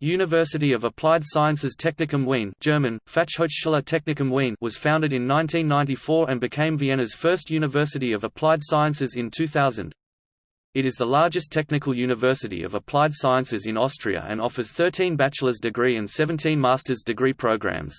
University of Applied Sciences Technikum Wien German, Fachhochschule Technikum Wien was founded in 1994 and became Vienna's first University of Applied Sciences in 2000. It is the largest technical university of applied sciences in Austria and offers 13 bachelor's degree and 17 master's degree programs.